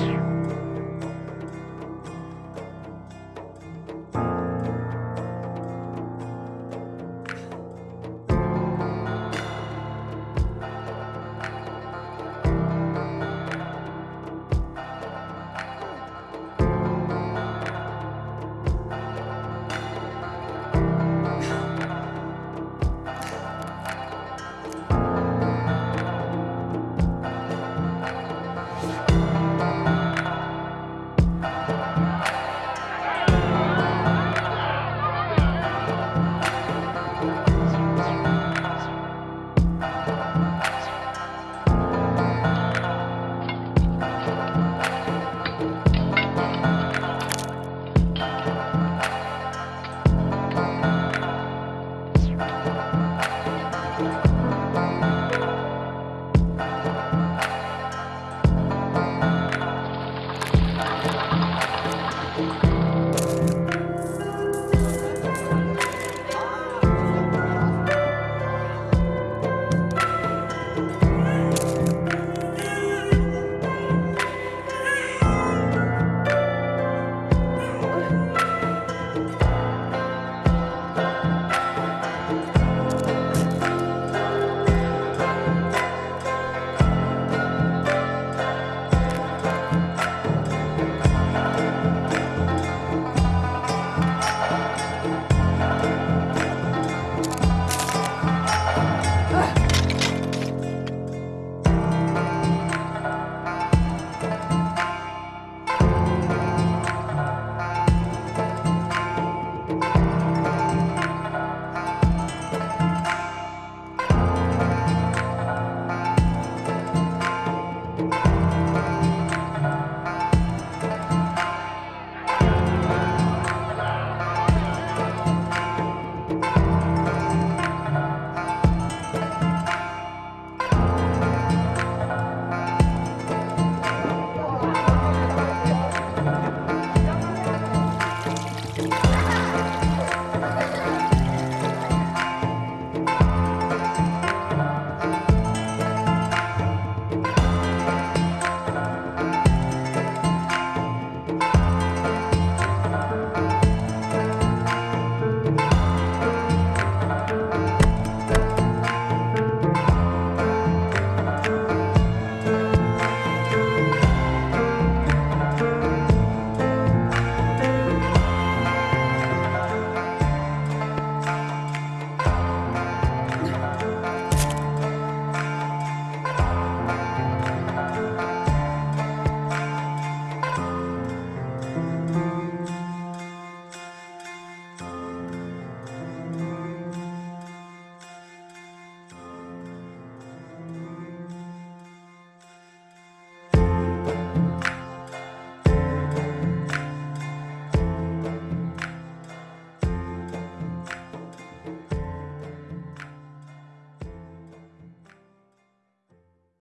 you